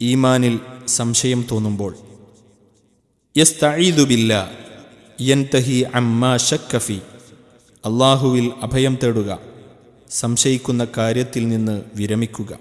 ഈമാനിൽ സംശയം തോന്നുമ്പോൾ യസ്തഈദുബില്ല യൻതഹി അമ്മാ ഷക്കഫി അള്ളാഹുവിൽ അഭയം തേടുക സംശയിക്കുന്ന കാര്യത്തിൽ നിന്ന് വിരമിക്കുക.